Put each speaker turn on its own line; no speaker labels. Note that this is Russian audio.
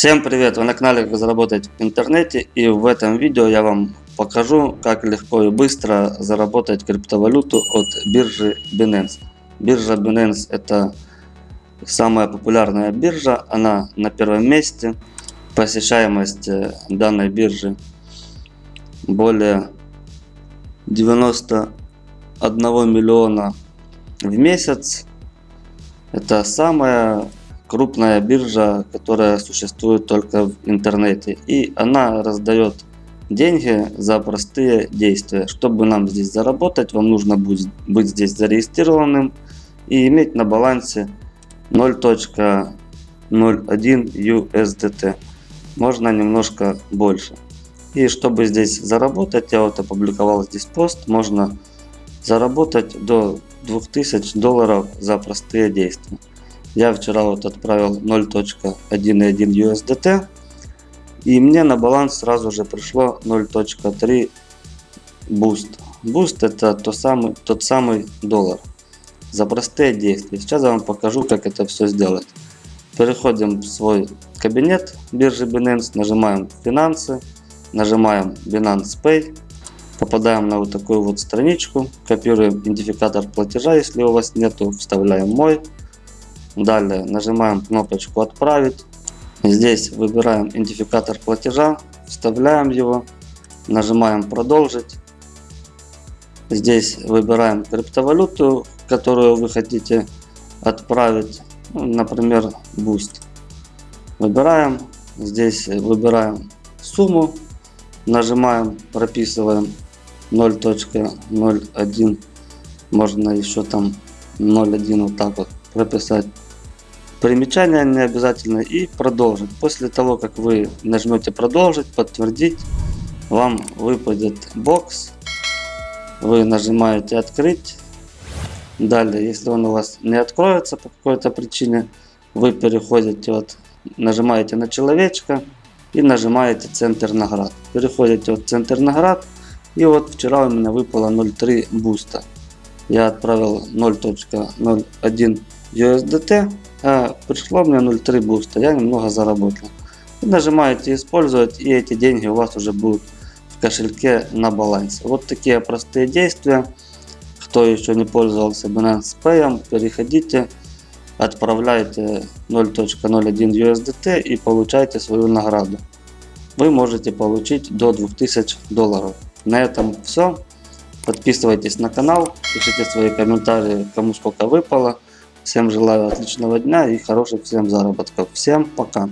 Всем привет! Вы на канале «Как заработать в интернете» и в этом видео я вам покажу, как легко и быстро заработать криптовалюту от биржи Binance. Биржа Binance это самая популярная биржа, она на первом месте. Посещаемость э, данной биржи более 91 миллиона в месяц. Это самая крупная биржа, которая существует только в интернете. И она раздает деньги за простые действия. Чтобы нам здесь заработать, вам нужно будет быть здесь зарегистрированным и иметь на балансе 0.01 USDT. Можно немножко больше. И чтобы здесь заработать, я вот опубликовал здесь пост, можно заработать до 2000 долларов за простые действия. Я вчера вот отправил 0.11 USDT. И мне на баланс сразу же пришло 0.3 Boost. Boost это то самый, тот самый доллар. За простые действия. Сейчас я вам покажу, как это все сделать. Переходим в свой кабинет биржи Binance, нажимаем финансы, нажимаем Binance Pay, попадаем на вот такую вот страничку, копируем идентификатор платежа, если у вас нету, вставляем мой, Далее нажимаем кнопочку «Отправить». Здесь выбираем идентификатор платежа, вставляем его, нажимаем «Продолжить». Здесь выбираем криптовалюту, которую вы хотите отправить, ну, например, Boost. Выбираем, здесь выбираем сумму, нажимаем, прописываем 0.01, можно еще там 0.1 вот так вот прописать. Примечание не обязательно и продолжить. После того, как вы нажмете продолжить, подтвердить, вам выпадет бокс. Вы нажимаете открыть. Далее, если он у вас не откроется по какой-то причине, вы переходите, вот, нажимаете на человечка и нажимаете центр наград. Переходите в центр наград. И вот вчера у меня выпало 0.3 BUSD. Я отправил 0.01 USDT, а пришло мне 0.3 BUSD, я немного заработал. И нажимаете использовать и эти деньги у вас уже будут в кошельке на балансе. Вот такие простые действия. Кто еще не пользовался Binance Pay, переходите, отправляйте 0.01 USDT и получайте свою награду. Вы можете получить до 2000 долларов. На этом все. Подписывайтесь на канал, пишите свои комментарии, кому сколько выпало. Всем желаю отличного дня и хороших всем заработков. Всем пока.